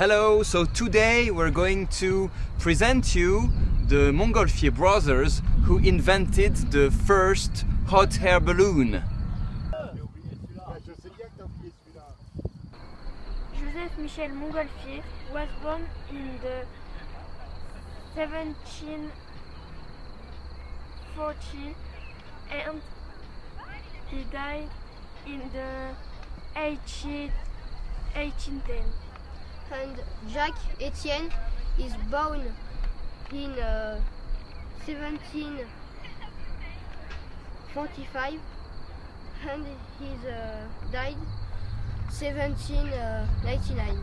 Hello, so today we're going to present you the Montgolfier brothers who invented the first hot air balloon. Joseph Michel Montgolfier was born in the 1740 and he died in the 18, 1810. And Jacques Etienne is born in uh, 1745 and he's uh, died 1799.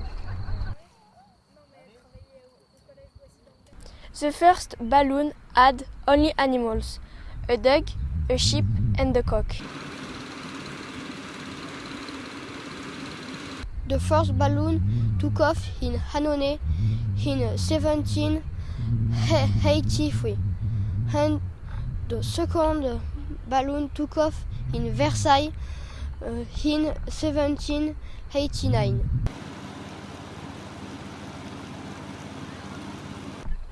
The first balloon had only animals, a dog, a sheep and a cock. The first balloon took off in Hanone in 1783 and the second balloon took off in Versailles uh, in 1789.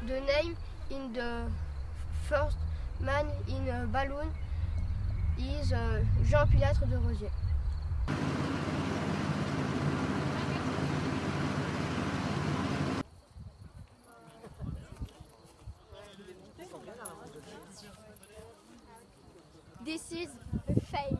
The name in the first man in a balloon is uh, Jean Pilatre de Rosier. This is a fail.